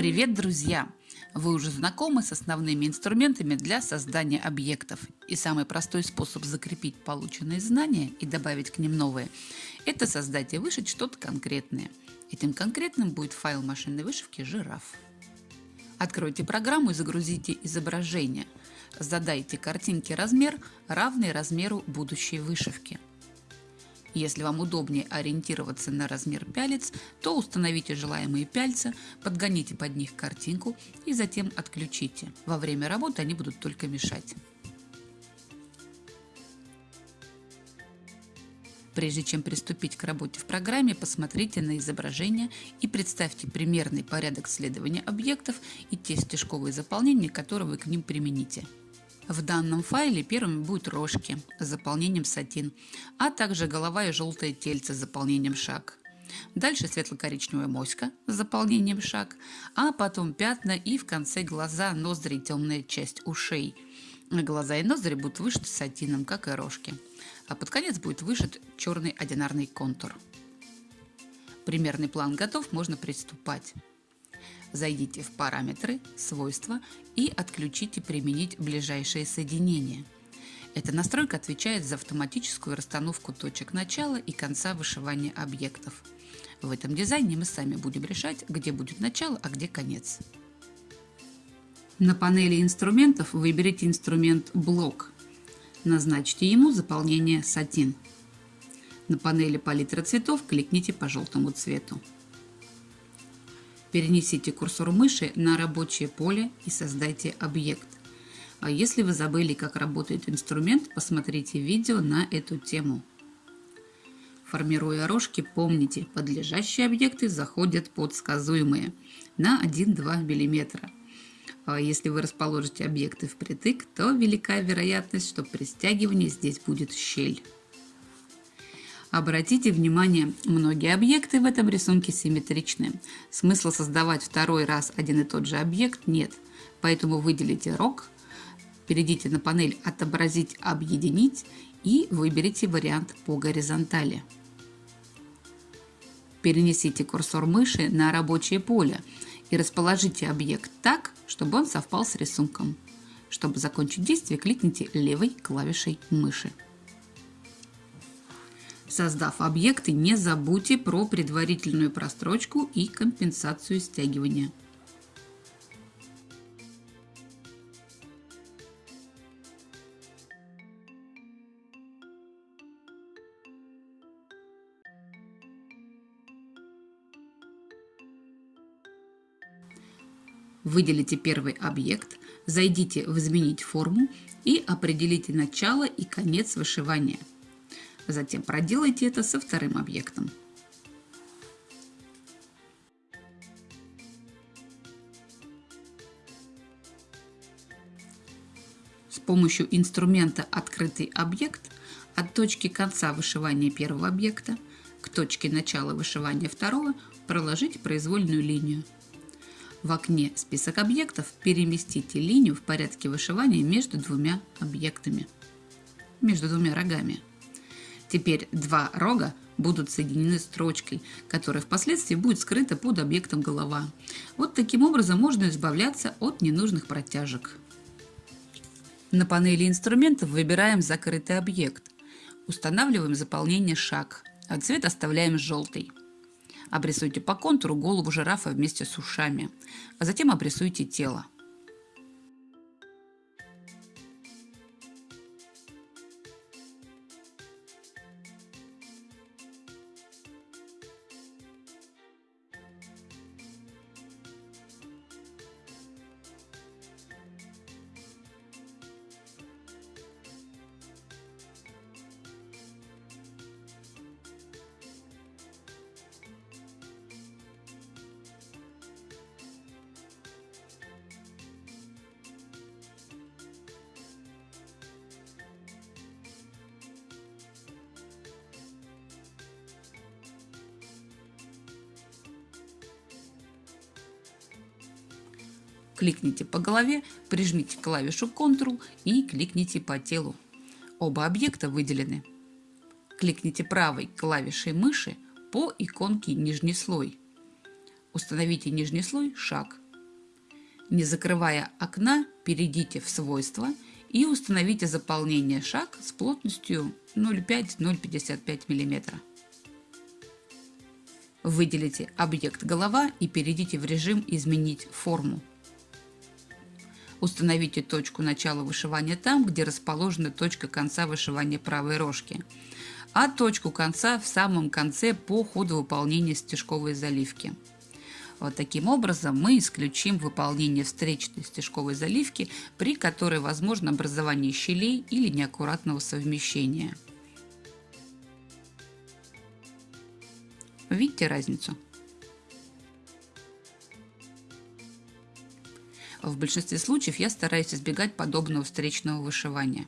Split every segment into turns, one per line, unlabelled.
Привет, друзья! Вы уже знакомы с основными инструментами для создания объектов. И самый простой способ закрепить полученные знания и добавить к ним новые – это создать и вышить что-то конкретное. Этим конкретным будет файл машинной вышивки «Жираф». Откройте программу и загрузите изображение. Задайте картинке размер, равный размеру будущей вышивки – если вам удобнее ориентироваться на размер пялец, то установите желаемые пяльца, подгоните под них картинку и затем отключите. Во время работы они будут только мешать. Прежде чем приступить к работе в программе, посмотрите на изображение и представьте примерный порядок следования объектов и те стежковые заполнения, которые вы к ним примените. В данном файле первыми будут рожки с заполнением сатин, а также голова и желтое тельце с заполнением шаг. Дальше светло-коричневая моська с заполнением шаг, а потом пятна и в конце глаза, ноздри и темная часть ушей. Глаза и ноздри будут вышиты сатином, как и рожки, а под конец будет вышит черный одинарный контур. Примерный план готов, можно приступать. Зайдите в параметры, свойства и отключите применить ближайшее соединение. Эта настройка отвечает за автоматическую расстановку точек начала и конца вышивания объектов. В этом дизайне мы сами будем решать, где будет начало, а где конец. На панели инструментов выберите инструмент «Блок». Назначьте ему заполнение «Сатин». На панели палитра цветов кликните по желтому цвету. Перенесите курсор мыши на рабочее поле и создайте объект. А если вы забыли, как работает инструмент, посмотрите видео на эту тему. Формируя рожки, помните, подлежащие объекты заходят под сказуемые на 1-2 мм. А если вы расположите объекты впритык, то велика вероятность, что при стягивании здесь будет щель. Обратите внимание, многие объекты в этом рисунке симметричны. Смысла создавать второй раз один и тот же объект нет. Поэтому выделите рог, перейдите на панель «Отобразить, объединить» и выберите вариант по горизонтали. Перенесите курсор мыши на рабочее поле и расположите объект так, чтобы он совпал с рисунком. Чтобы закончить действие, кликните левой клавишей мыши. Создав объекты, не забудьте про предварительную прострочку и компенсацию стягивания. Выделите первый объект, зайдите в «Изменить форму» и определите начало и конец вышивания – Затем проделайте это со вторым объектом. С помощью инструмента «Открытый объект» от точки конца вышивания первого объекта к точке начала вышивания второго проложите произвольную линию. В окне «Список объектов» переместите линию в порядке вышивания между двумя объектами, между двумя рогами. Теперь два рога будут соединены строчкой, которая впоследствии будет скрыта под объектом голова. Вот таким образом можно избавляться от ненужных протяжек. На панели инструментов выбираем закрытый объект. Устанавливаем заполнение шаг, а цвет оставляем желтый. Обрисуйте по контуру голову жирафа вместе с ушами, а затем обрисуйте тело. Кликните по голове, прижмите клавишу Ctrl и кликните по телу. Оба объекта выделены. Кликните правой клавишей мыши по иконке «Нижний слой». Установите нижний слой «Шаг» Не закрывая окна, перейдите в свойства и установите заполнение шаг с плотностью 0,5-0,55 мм. Выделите объект голова и перейдите в режим «Изменить форму». Установите точку начала вышивания там, где расположена точка конца вышивания правой рожки, а точку конца в самом конце по ходу выполнения стежковой заливки. Вот таким образом мы исключим выполнение встречной стежковой заливки, при которой возможно образование щелей или неаккуратного совмещения. Видите разницу? В большинстве случаев я стараюсь избегать подобного встречного вышивания.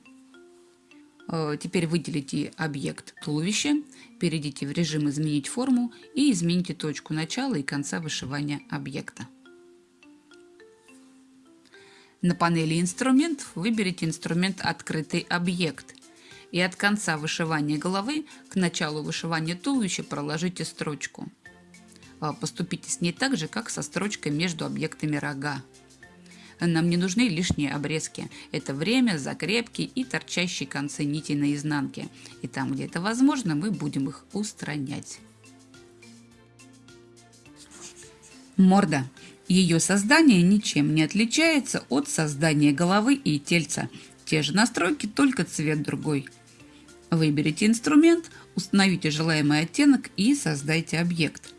Э, теперь выделите объект туловище, перейдите в режим «Изменить форму» и измените точку начала и конца вышивания объекта. На панели «Инструмент» выберите инструмент «Открытый объект» и от конца вышивания головы к началу вышивания туловища проложите строчку. Э, поступите с ней так же, как со строчкой между объектами рога. Нам не нужны лишние обрезки. Это время, закрепки и торчащие концы нити на изнанке. И там, где это возможно, мы будем их устранять. Морда. Ее создание ничем не отличается от создания головы и тельца. Те же настройки, только цвет другой. Выберите инструмент, установите желаемый оттенок и создайте объект.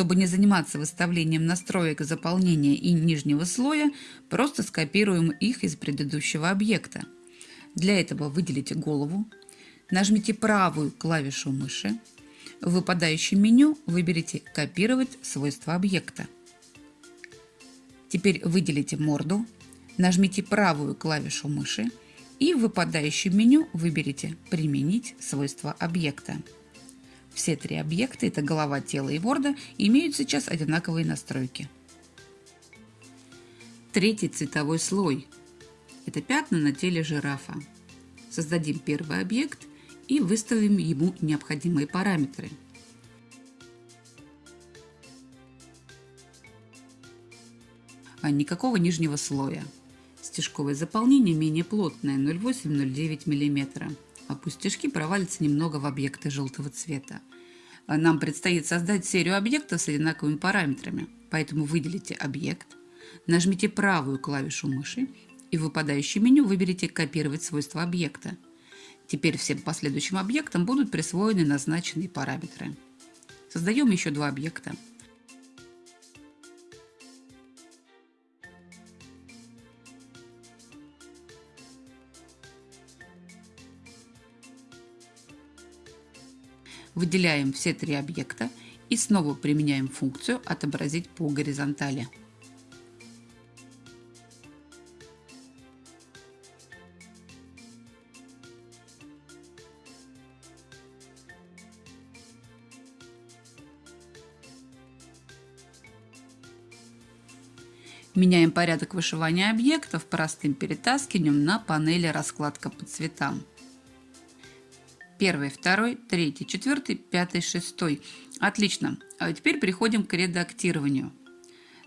Чтобы не заниматься выставлением настроек заполнения и нижнего слоя, просто скопируем их из предыдущего объекта. Для этого выделите голову, нажмите правую клавишу мыши, в выпадающем меню выберите «Копировать свойства объекта». Теперь выделите морду, нажмите правую клавишу мыши и в выпадающем меню выберите «Применить свойства объекта». Все три объекта, это голова, тело и морда, имеют сейчас одинаковые настройки. Третий цветовой слой – это пятна на теле жирафа. Создадим первый объект и выставим ему необходимые параметры. А никакого нижнего слоя. Стежковое заполнение менее плотное 0,8-0,9 мм пустяшки провалятся немного в объекты желтого цвета. Нам предстоит создать серию объектов с одинаковыми параметрами, поэтому выделите объект, нажмите правую клавишу мыши и в выпадающем меню выберите «Копировать свойства объекта». Теперь всем последующим объектам будут присвоены назначенные параметры. Создаем еще два объекта – Выделяем все три объекта и снова применяем функцию «Отобразить по горизонтали». Меняем порядок вышивания объектов простым перетаскиванием на панели «Раскладка по цветам» первый, второй, третий, четвертый, пятый, шестой. Отлично. А теперь переходим к редактированию.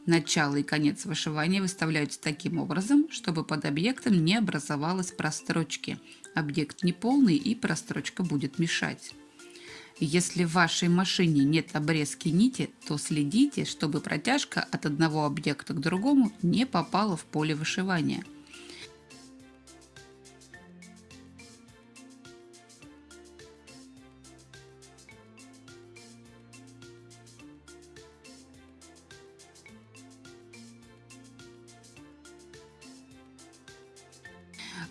Начало и конец вышивания выставляются таким образом, чтобы под объектом не образовалось прострочки. Объект неполный и прострочка будет мешать. Если в вашей машине нет обрезки нити, то следите, чтобы протяжка от одного объекта к другому не попала в поле вышивания.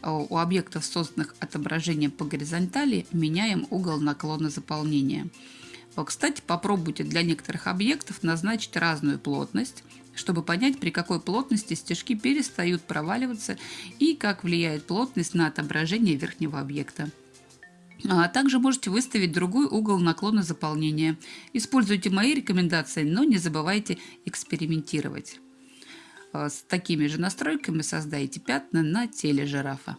У объектов, созданных отображением по горизонтали, меняем угол наклона заполнения. Кстати, попробуйте для некоторых объектов назначить разную плотность, чтобы понять, при какой плотности стежки перестают проваливаться и как влияет плотность на отображение верхнего объекта. А также можете выставить другой угол наклона заполнения. Используйте мои рекомендации, но не забывайте экспериментировать. Э, с такими же настройками создайте пятна на теле жирафа.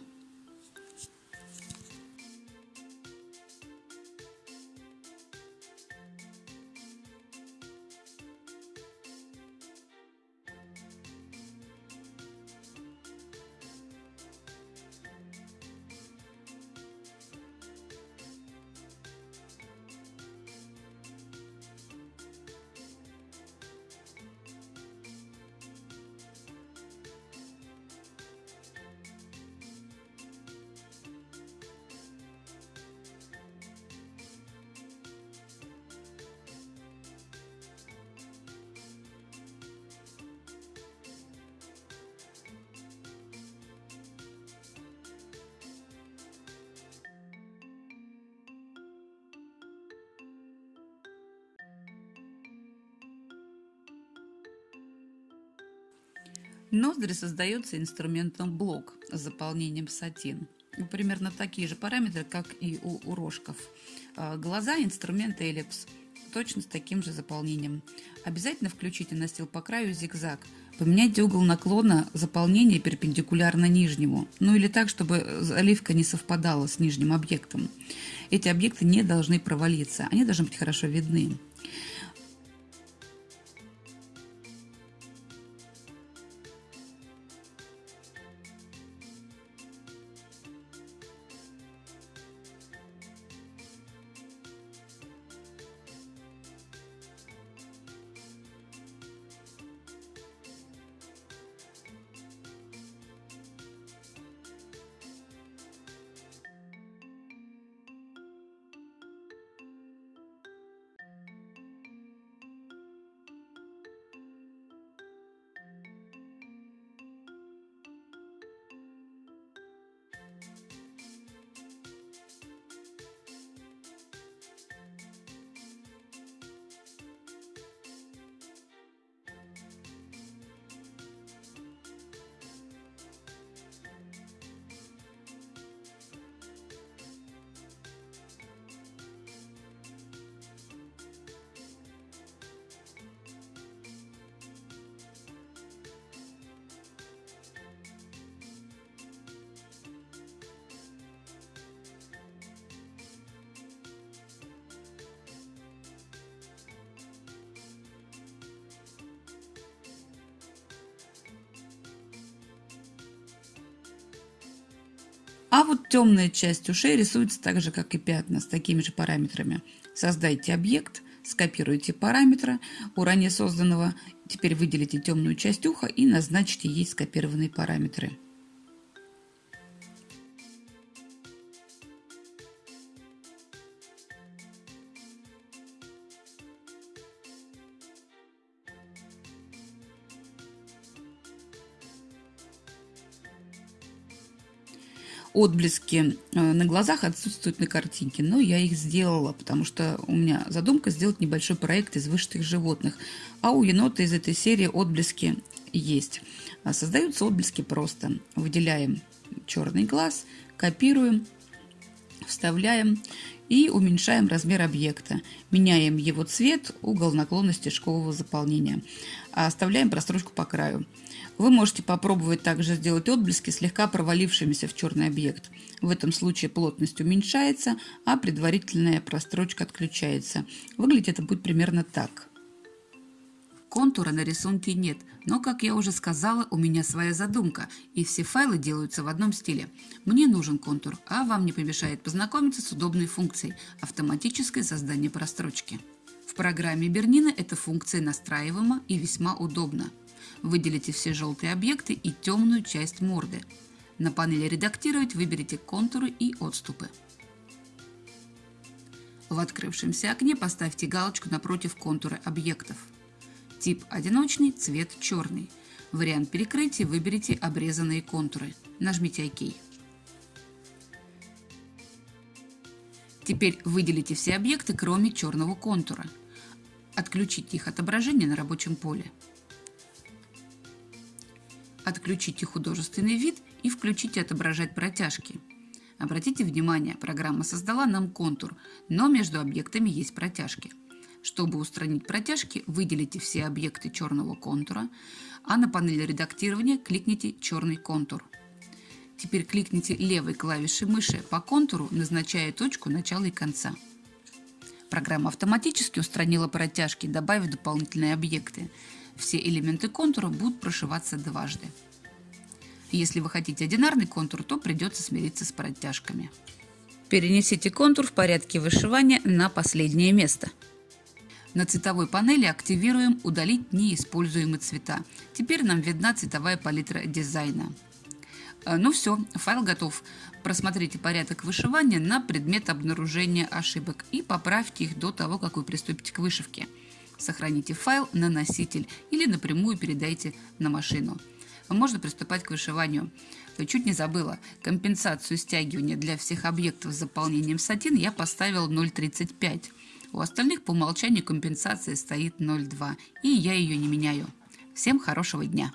Ноздри создается инструментом блок с заполнением сатин. Примерно такие же параметры, как и у, у рожков. А, глаза – инструмент эллипс, точно с таким же заполнением. Обязательно включите настил по краю зигзаг. Поменяйте угол наклона заполнения перпендикулярно нижнему, ну или так, чтобы заливка не совпадала с нижним объектом. Эти объекты не должны провалиться, они должны быть хорошо видны. А вот темная часть ушей рисуется так же, как и пятна, с такими же параметрами. Создайте объект, скопируйте параметры у ранее созданного, теперь выделите темную часть уха и назначьте ей скопированные параметры. Отблески э, на глазах отсутствуют на картинке, но я их сделала, потому что у меня задумка сделать небольшой проект из вышитых животных, а у енота из этой серии отблески есть. А создаются отблески просто. Выделяем черный глаз, копируем, вставляем и уменьшаем размер объекта. Меняем его цвет, угол наклона стежкового заполнения. А оставляем прострочку по краю. Вы можете попробовать также сделать отблески слегка провалившимися в черный объект. В этом случае плотность уменьшается, а предварительная прострочка отключается. Выглядит это будет примерно так. Контура на рисунке нет, но, как я уже сказала, у меня своя задумка, и все файлы делаются в одном стиле. Мне нужен контур, а вам не помешает познакомиться с удобной функцией – автоматическое создание прострочки. В программе Бернина эта функция настраиваема и весьма удобна. Выделите все желтые объекты и темную часть морды. На панели «Редактировать» выберите контуры и отступы. В открывшемся окне поставьте галочку напротив контура объектов. Тип одиночный, цвет черный. Вариант перекрытия выберите обрезанные контуры. Нажмите ОК. Теперь выделите все объекты, кроме черного контура. Отключите их отображение на рабочем поле. Отключите художественный вид и включите отображать протяжки. Обратите внимание, программа создала нам контур, но между объектами есть протяжки. Чтобы устранить протяжки, выделите все объекты черного контура, а на панели редактирования кликните «Черный контур». Теперь кликните левой клавишей мыши по контуру, назначая точку начала и конца. Программа автоматически устранила протяжки, добавив дополнительные объекты. Все элементы контура будут прошиваться дважды. Если вы хотите одинарный контур, то придется смириться с протяжками. Перенесите контур в порядке вышивания на последнее место. На цветовой панели активируем «Удалить неиспользуемые цвета». Теперь нам видна цветовая палитра дизайна. Э, ну все, файл готов. Просмотрите порядок вышивания на предмет обнаружения ошибок и поправьте их до того, как вы приступите к вышивке. Сохраните файл на носитель или напрямую передайте на машину. Можно приступать к вышиванию. Чуть не забыла, компенсацию стягивания для всех объектов с заполнением сатин я поставила 0,35. У остальных по умолчанию компенсация стоит 0,2, и я ее не меняю. Всем хорошего дня!